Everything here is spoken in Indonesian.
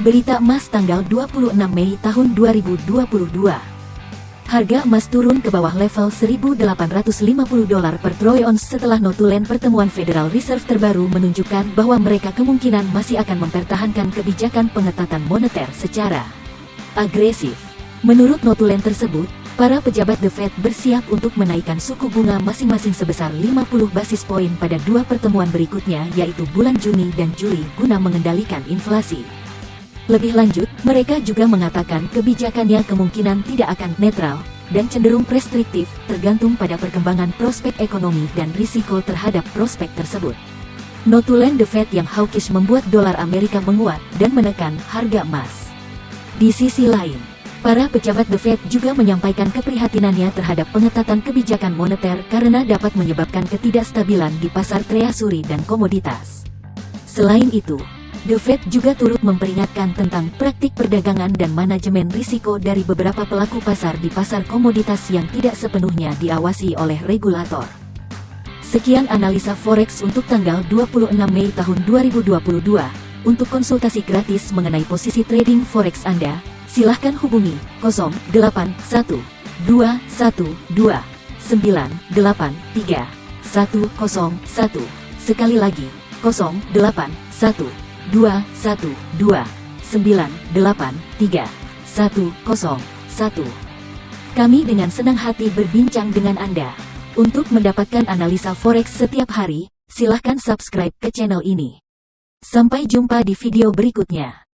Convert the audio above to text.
Berita emas tanggal 26 Mei tahun 2022. Harga emas turun ke bawah level 1.850 dolar per troy ounce setelah notulen pertemuan Federal Reserve terbaru menunjukkan bahwa mereka kemungkinan masih akan mempertahankan kebijakan pengetatan moneter secara agresif. Menurut notulen tersebut, para pejabat The Fed bersiap untuk menaikkan suku bunga masing-masing sebesar 50 basis poin pada dua pertemuan berikutnya yaitu bulan Juni dan Juli guna mengendalikan inflasi. Lebih lanjut, mereka juga mengatakan kebijakannya kemungkinan tidak akan netral, dan cenderung restriktif, tergantung pada perkembangan prospek ekonomi dan risiko terhadap prospek tersebut. Notulen The Fed yang hawkish membuat dolar Amerika menguat dan menekan harga emas. Di sisi lain, para pejabat The Fed juga menyampaikan keprihatinannya terhadap pengetatan kebijakan moneter karena dapat menyebabkan ketidakstabilan di pasar treasury dan komoditas. Selain itu, The Fed juga turut memperingatkan tentang praktik perdagangan dan manajemen risiko dari beberapa pelaku pasar di pasar komoditas yang tidak sepenuhnya diawasi oleh regulator. Sekian analisa forex untuk tanggal 26 Mei tahun 2022. Untuk konsultasi gratis mengenai posisi trading forex Anda, silahkan hubungi 081212983101. Sekali lagi, 0812 2, 1, 2, 9, 8, 3, 1, 0, 1. Kami dengan senang hati berbincang dengan Anda. Untuk mendapatkan analisa forex setiap hari, silahkan subscribe ke channel ini. Sampai jumpa di video berikutnya.